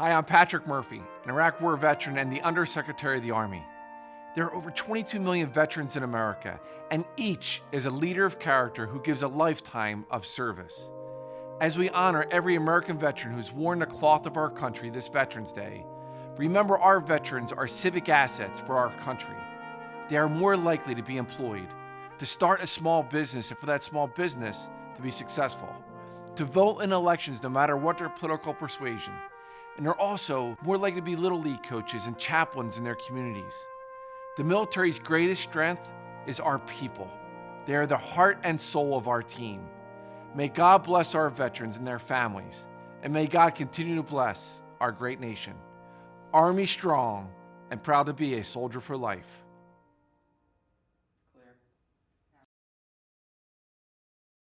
Hi, I'm Patrick Murphy, an Iraq War veteran and the Undersecretary of the Army. There are over 22 million veterans in America, and each is a leader of character who gives a lifetime of service. As we honor every American veteran who's worn the cloth of our country this Veterans Day, remember our veterans are civic assets for our country. They are more likely to be employed, to start a small business, and for that small business to be successful, to vote in elections no matter what their political persuasion, and they're also more likely to be Little League coaches and chaplains in their communities. The military's greatest strength is our people. They are the heart and soul of our team. May God bless our veterans and their families, and may God continue to bless our great nation. Army strong and proud to be a soldier for life.